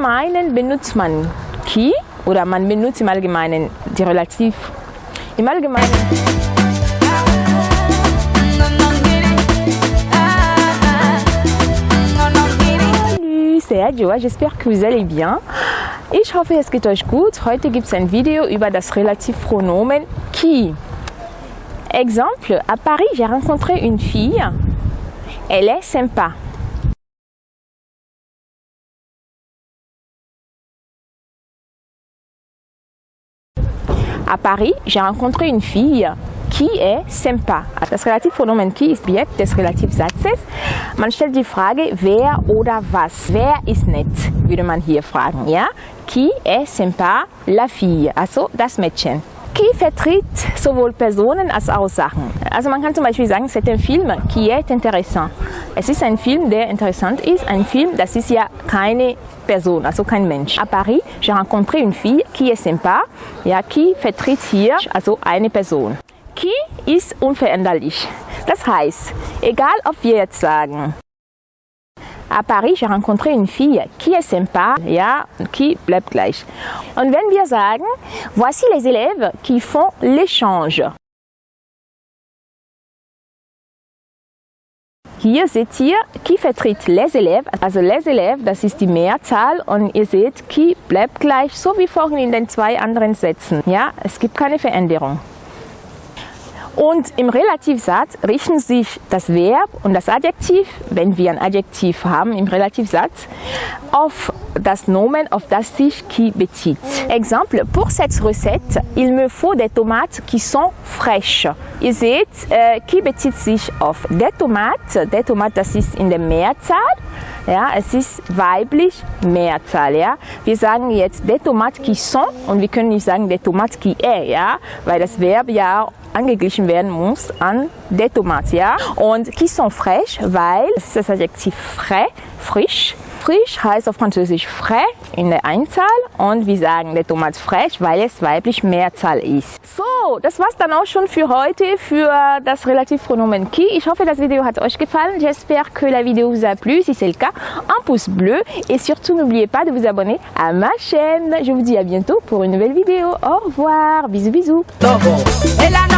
Allgemeinen benutzt man qui oder man benutzt im Allgemeinen die Relativ. Im Allgemeinen. Adjoa, j'espère que vous allez bien. Ich hoffe, es geht euch gut. Heute gibt es ein Video über das Relativpronomen qui. Exemple, à Paris, j'ai rencontré une fille. Elle est sympa. À Paris, j'ai rencontré une fille qui est sympa. Das Relativpronomen qui ist Objekt des Relativsatzes. Man stellt die Frage, wer oder was. Wer ist nett, würde man hier fragen. Ja? Qui est sympa? La fille, also das Mädchen. Qui vertritt sowohl Personen als auch Sachen. Also man kann zum Beispiel sagen, c'est un film qui est intéressant. Es ist ein Film, der interessant ist. Ein Film, das ist ja keine Person, also kein Mensch. À Paris, j'ai rencontré une fille qui est sympa. Ja, qui vertritt hier also eine Person. Qui ist unveränderlich. Das heißt, egal ob wir jetzt sagen, à Paris, j'ai rencontré une fille qui est sympa, ja, qui bleibt gleich. Und wenn wir sagen, voici les élèves qui font l'échange. Hier seht ihr, qui vertritt les élèves, also les élèves, das ist die Mehrzahl und ihr seht, qui bleibt gleich, so wie vorhin in den zwei anderen Sätzen. Ja, es gibt keine Veränderung. Und im Relativsatz richten sich das Verb und das Adjektiv, wenn wir ein Adjektiv haben im Relativsatz, auf das Nomen, auf das sich qui bezieht. Exemple, pour cette recette, il me faut des tomates qui sont fraîches. Ihr seht, äh, qui bezieht sich auf der Tomate. Der Tomat, das ist in der Mehrzahl. Ja, es ist weiblich Mehrzahl. Ja. Wir sagen jetzt des tomates qui sont und wir können nicht sagen des tomates qui est, ja, weil das Verb ja angeglichen werden muss an des tomates. Ja. Und qui sont fraîches, weil es ist das Adjektiv frais, frisch. Frisch heißt auf Französisch frais in der Einzahl und wir sagen der Tomate fraiche, weil es weiblich Mehrzahl ist. So, das war's dann auch schon für heute für das Relativpronomen qui. Ich hoffe, das Video hat euch gefallen. J'espère que la vidéo vous a plu. Si c'est le cas, un pouce bleu et surtout n'oubliez pas de vous abonner à ma chaîne. Je vous dis à bientôt pour une nouvelle vidéo. Au revoir, bisous bisous. ela